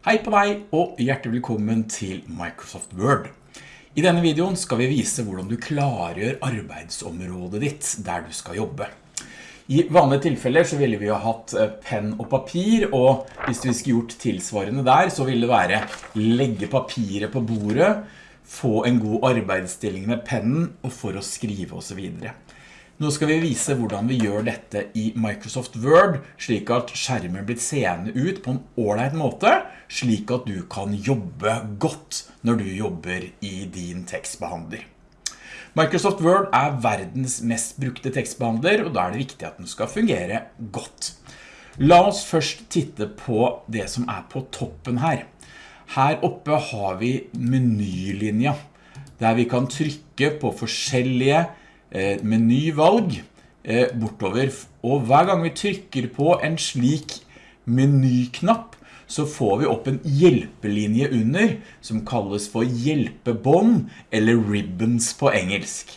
Hei på deg og hjertelig velkommen til Microsoft Word. I denne videoen skal vi vise hvordan du klargjør arbeidsområdet ditt der du skal jobbe. I vanlige tilfeller så ville vi ha hatt eh, penn og papir, og hvis vi skulle gjort tilsvarende der, så ville det være legge papiret på bordet, få en god arbeidsstilling med pennen, og for å skrive og så videre. Nå skal vi vise hvordan vi gjør dette i Microsoft Word, slik at skjermen blir seende ut på en ordentlig måte, slik at du kan jobbe godt når du jobber i din tekstbehandler. Microsoft Word er verdens mest brukte tekstbehandler, og da er det viktig at den skal fungere godt. La oss først titte på det som er på toppen her. Her oppe har vi menylinja, der vi kan trykke på forskjellige menyvalg eh, bortover. Og hver gang vi trykker på en slik menyknapp, så får vi opp en hjelpelinje under, som kalles for hjelpebånd, eller ribbons på engelsk.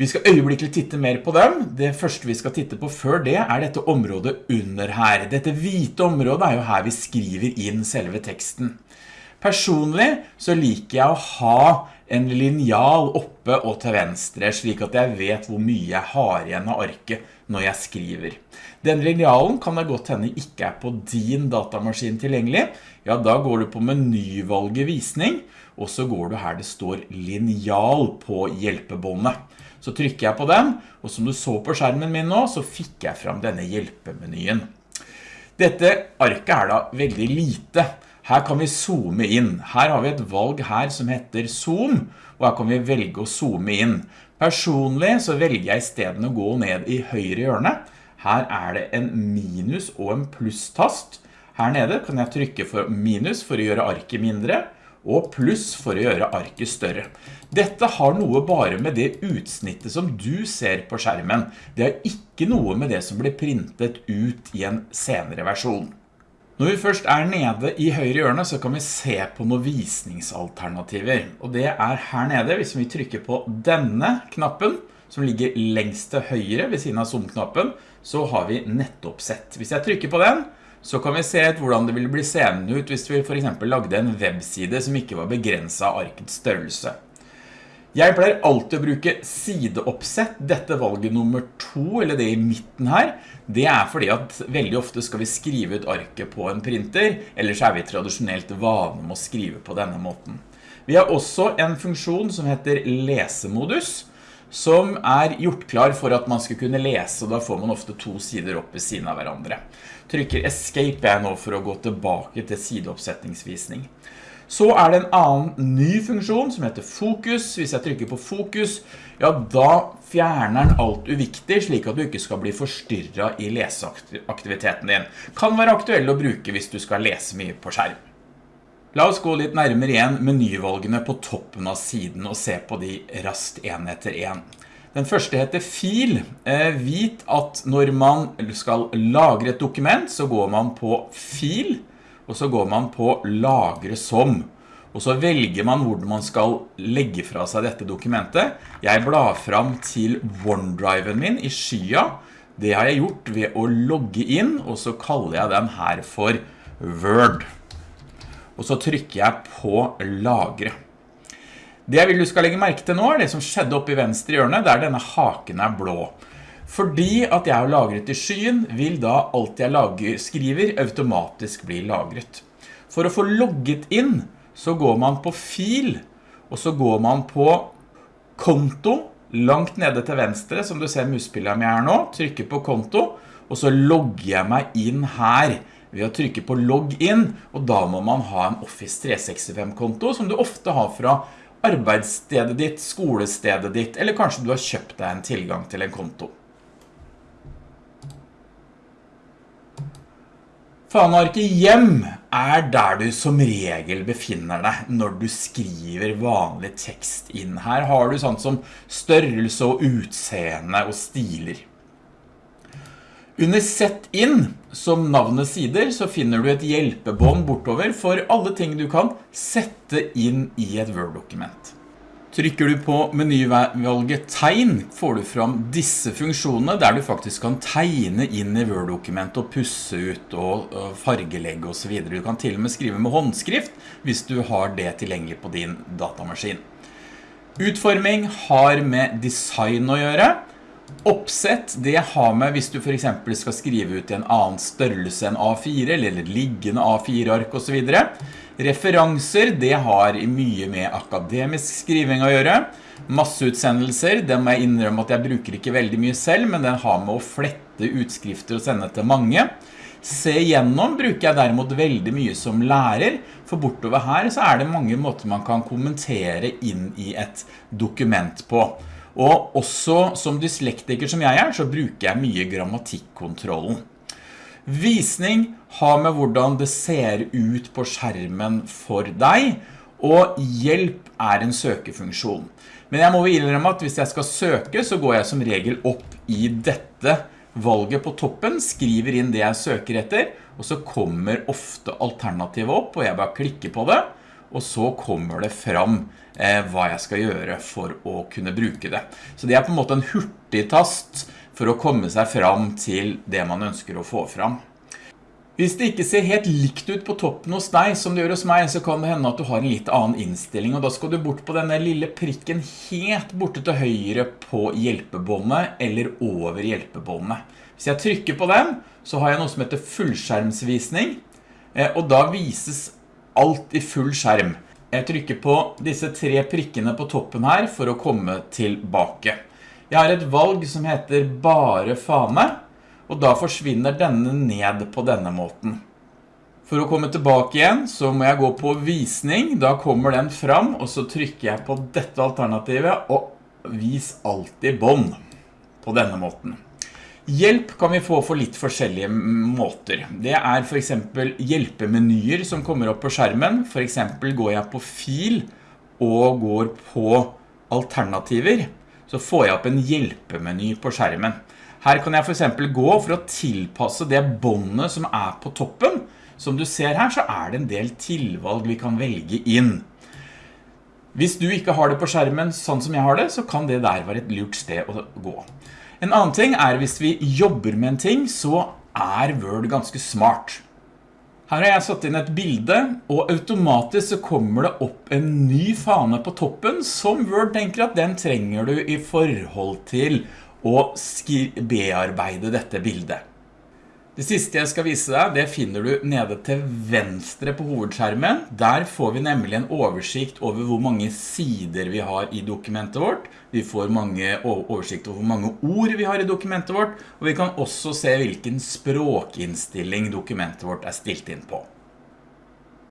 Vi skal øyeblikkelig titte mer på dem. Det første vi skal titte på før det er dette området under her. Dette hvite området er jo her vi skriver inn selve teksten. Personlig så liker jeg å ha en linjal oppe og til venstre, slik at jeg vet hvor mye jeg har igjen av arket når jeg skriver. Den linjalen kan det godt hende ikke er på din datamaskin tilgjengelig. Ja, da går du på menyvalget visning, og så går du her det står linjal på hjelpebåndet. Så trykker jeg på den, og som du så på skjermen min nå, så fikk jeg fram denne hjelpemenyen. Dette arket er da veldig lite, her kan vi zoome inn. Her har vi et valg her som heter zoom, og her kan vi velge å zoome inn. Personlig så velger jeg i stedet å gå ned i høyre hjørne. Her er det en minus og en pluss-tast. Her nede kan jeg trykke for minus for å gjøre arket mindre, og pluss for å gjøre arket større. Dette har noe bare med det utsnittet som du ser på skjermen. Det har ikke noe med det som blir printet ut i en senere versjon. Når vi først er nede i høyre hjørne, så kan vi se på noen visningsalternativer. Og det er her nede, hvis vi trykker på denne knappen, som ligger lengst til høyre ved siden av zoom-knappen, så har vi nettoppsett. Hvis jeg trykker på den, så kan vi se hvordan det ville bli seende ut hvis vi for eksempel lagde en webside som ikke var begrenset av arkets størrelse. Jeg pleier alltid å bruke sideoppsett, dette valget nummer to, eller det i midten her. Det er fordi at veldig ofte skal vi skrive ut arket på en printer, eller så er vi tradisjonelt vane med å skrive på denne måten. Vi har også en funksjon som heter lesemodus, som er gjort klar for at man skal kunne lese, og da får man ofte to sider opp ved siden av hverandre. Trykker escape jeg nå for å gå tilbake til sideoppsetningsvisning. Så er det en annen ny funksjon som heter fokus. Hvis jeg trykker på fokus, ja da fjerner den alt uviktig, slik at du ikke skal bli forstyrret i leseaktiviteten din. Kan være aktuell å bruke hvis du skal lese mye på skjerm. La oss gå litt nærmere igjen menyvalgene på toppen av siden og se på de rast en etter en. Den første heter fil. Eh, vit at når man skal lagre et dokument, så går man på fil, og så går man på lagre som, og så velger man hvordan man skal legge fra seg dette dokumentet. Jeg blar fram til OneDriven min i skya. Det har jeg gjort ved å logge inn, og så kaller jeg den her for Word. Og så trykker jeg på lagre. Det jeg vil du skal legge merke til nå er det som skjedde oppe i venstre hjørne, der denne haken er blå. Fordi at jeg har lagret i skyen, vil da alt jeg lager, skriver automatisk bli lagret. For å få logget inn, så går man på fil, og så går man på konto, langt nede til venstre, som du ser muspillet med her nå, trykker på konto, og så logger jeg meg inn her ved å trykke på logg inn, og da må man ha en Office 365-konto, som du ofte har fra arbeidsstedet ditt, skolestedet ditt, eller kanskje du har kjøpt deg en tilgang til en konto. Fanarket hjem er der du som regel befinner deg når du skriver vanlig tekst inn. Her har du sånn som størrelse og utseende og stiler. Under Sett inn, som navnet sider, så finner du et hjelpebånd bortover for alle ting du kan sette inn i et Word-dokument. Trykker du på menyvalget tegn, får du fram disse funksjonene der du faktisk kan tegne inn i Word-dokumentet og pusse ut og fargelegge og så videre. Du kan til og med skrive med håndskrift hvis du har det tilgjengelig på din datamaskin. Utforming har med design å gjøre. Oppsett, det har med hvis du for eksempel skal skrive ut i en annen størrelse enn A4 eller liggende A4-ark og så videre. Referanser, det har mye med akademisk skriving å gjøre. Masseutsendelser, det må jeg innrømme at jeg bruker ikke veldig mye selv, men den har med å flette utskrifter og sende til mange. Se gjennom bruker jeg derimot veldig mye som lærer, for bortover her så er det mange måter man kan kommentere inn i et dokument på. Og også som dyslektiker som jeg er, så bruker jeg mye grammatikkontrollen. Visning har med hvordan det ser ut på skjermen for deg, og hjelp er en søkefunksjon. Men jeg må innrømme at hvis jeg skal søke, så går jeg som regel opp i dette valget på toppen, skriver inn det jeg søker etter, og så kommer ofte alternativet opp, og jeg bare klikker på det, og så kommer det fram eh, hva jeg skal gjøre for å kunne bruke det. Så det er på en måte en hurtig tast for å komme seg fram til det man ønsker å få fram. Hvis det ikke ser helt likt ut på toppen hos deg som det gjør hos meg, så kan det hende at du har en litt annen innstilling, og da skal du bort på denne lille prikken helt borte til høyre på hjelpebåndet, eller over hjelpebåndet. Hvis jeg trykker på den, så har jeg noe som heter fullskjermsvisning, eh, og da vises alt i full skjerm. Jeg trykker på disse tre prikkene på toppen her for å komme tilbake. Jeg har et valg som heter bare fane, og da forsvinner denne ned på denne måten. For å komme tilbake igjen så må jeg gå på visning, da kommer den fram, og så trykker jeg på dette alternativet og vis alltid bånd på denne måten. Hjelp kan vi få for litt forskjellige måter. Det er for eksempel hjelpemenyer som kommer opp på skjermen. For eksempel går jeg på fil og går på alternativer, så får jeg opp en hjelpemeny på skjermen. Her kan jeg for eksempel gå for å tilpasse det båndet som er på toppen. Som du ser her så er det en del tilvalg vi kan velge inn. Hvis du ikke har det på skjermen sånn som jeg har det, så kan det der være et lurt sted å gå. En annen ting er hvis vi jobber med en ting, så er Word ganske smart. Her har jeg satt inn et bilde, og automatisk så kommer det opp en ny fane på toppen, som Word tenker at den trenger du i forhold til å bearbeide dette bildet. Det siste jeg skal vise deg, det finner du nede til venstre på hovedskjermen. Der får vi nemlig en oversikt over hvor mange sider vi har i dokumentet vårt. Vi får mange oversikt over hvor mange ord vi har i dokumentet vårt, og vi kan også se hvilken språkinnstilling dokumentet vårt er stilt inn på.